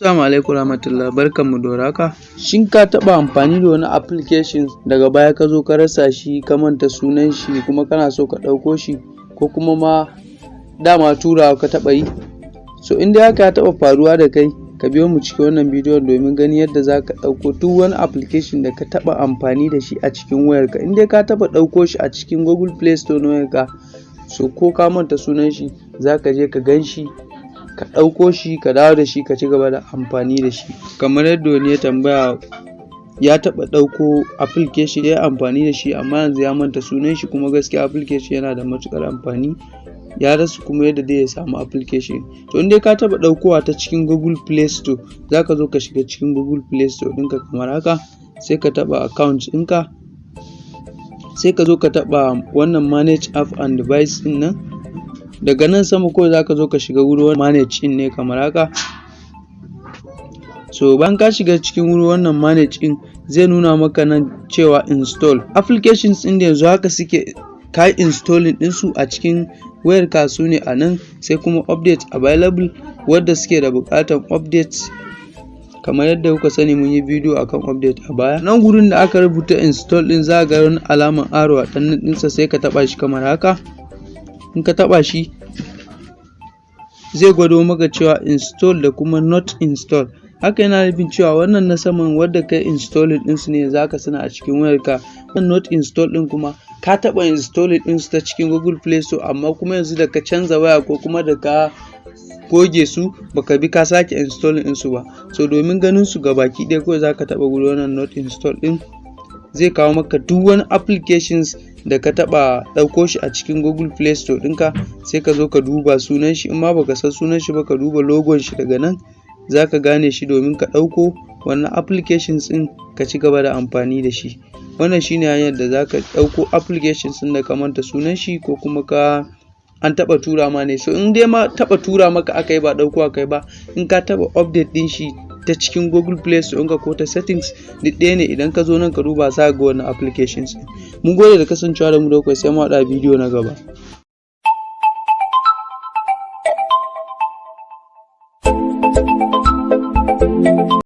Assalamu alaikum warahmatullahi barkanmu da warhaka. Shin ka taɓa amfani da wani application daga baya ka zo ka rasa shi ka manta sunan shi kuma kana so ka ɗauko shi ko kuma ma dama turawa ka taɓa yi? So in dai haka ya taɓa faruwa da kai ka biyo mu cikin wannan bidiyon domin ganin yadda za ka ɗauko duk wani application da ka taɓa amfani da shi a cikin wayarka. In dai ka taɓa ɗauko shi a cikin Google Play Store na wayarka so ko ka manta sunan shi za ka je ka gan shi ka ɗauko shi ka dawo da shi ka ci gaba da amfani da shi. Kamar yadda wani ya tambaya ya taɓa ɗauko application ya amfani da shi amma yanzu ya manta sunan shi kuma gaskiya application yana da matuƙar amfani ya rasa kuma yadda zai ya samu application. To in dai ka taɓa ɗaukowa ta cikin Google Play Store za ka zo ka shiga cikin Google Play Store ɗinka kamar haka sai ka taɓa account ɗinka sai ka zo ka taɓa wannan manage app and device ɗin nan daga nan sama kawai za ka zo ka shiga wurin manage ɗin ne kamar haka. So bayan ka shiga cikin wurin wannan manage zai nuna maka nan cewa install. Applications ɗin da yanzu haka suke ka yi installing ɗinsu a cikin wayarka su ne a nan sai kuma update available wadda suke da buƙatar update kamar yadda kuka sani mun yi bidiyo akan update a baya. Nan gurin da aka rubuta install ɗin za ga wani alamar arrow a ɗan ɗinsa sai ka taɓa shi kamar haka. In ka taɓa shi zai gwado maka cewa install da kuma not install. Haka yana nufin cewa wannan na saman wadda ka yi installing ɗinsu ne yanzu haka suna a cikin wayarka. Wannan not install ɗin kuma ka taɓa installing ɗinsu ta cikin Google Play Store amma kuma yanzu da ka canza waya ko kuma da ka goge su baka bi ka sake installing ɗinsu ba. So domin ganin su gabaki ɗaya kawai za ka taɓa gurin wannan not install ɗin zai kawo maka duk wani applications da ka taɓa ɗauko shi a cikin Google Play Store ɗinka sai ka zo ka duba sunan shi in ma baka san sunan shi ba ka duba logon shi daga nan za ka gane shi domin ka ɗauko wannan applications ɗin ka ci gaba da amfani da shi. Wannan shi ne hanyar da za ka ɗauko applications ɗin da ka manta sunan shi ko kuma ka an taɓa tura ma ne so in dai ma taɓa tura maka aka yi ba ɗauko aka yi ba in ka taɓa update ɗin shi ta cikin google play store ga ko ta settings duk ɗaya ne. Idan ka zo nan ka duba za ga wannan applications mun gode da kasancewa da mu da sai mu haɗa bidiyo na gaba.